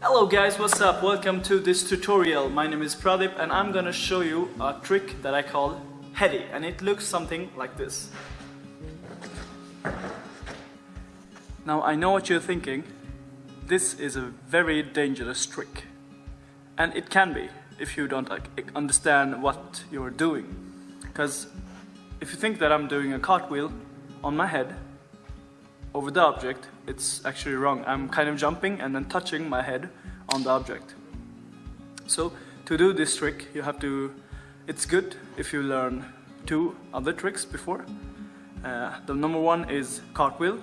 Hello guys, what's up? Welcome to this tutorial. My name is Pradip and I'm gonna show you a trick that I call heady and it looks something like this. Now I know what you're thinking. This is a very dangerous trick. And it can be if you don't like, understand what you're doing. Because if you think that I'm doing a cartwheel on my head over the object, it's actually wrong. I'm kind of jumping and then touching my head on the object. So to do this trick, you have to, it's good if you learn two other tricks before. Uh, the number one is cartwheel.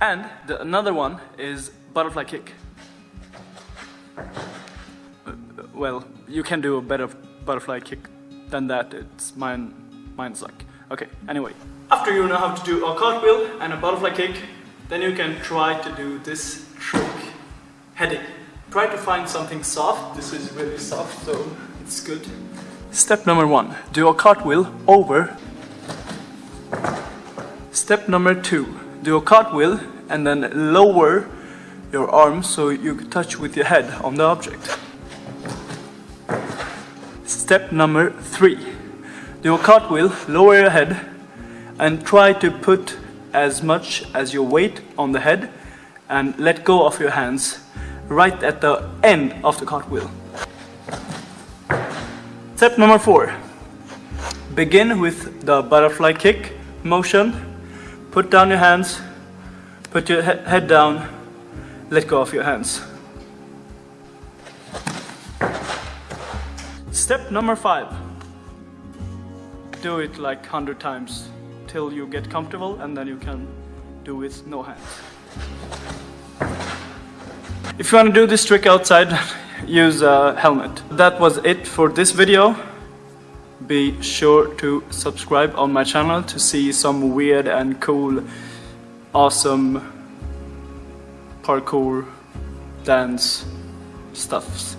And the, another one is butterfly kick. Uh, well, you can do a better butterfly kick than that. It's mine, mine suck. Okay, anyway. After you know how to do a cartwheel and a butterfly kick, then you can try to do this trick. Heady. Try to find something soft. This is really soft, so it's good. Step number one, do a cartwheel over. Step number two, do a cartwheel and then lower your arms so you can touch with your head on the object. Step number three, a cartwheel, lower your head and try to put as much as your weight on the head and let go of your hands right at the end of the cartwheel. Step number four. Begin with the butterfly kick motion. Put down your hands, put your he head down, let go of your hands. Step number five. Do it like 100 times till you get comfortable and then you can do with no hands. If you want to do this trick outside, use a helmet. That was it for this video. Be sure to subscribe on my channel to see some weird and cool, awesome parkour dance stuffs.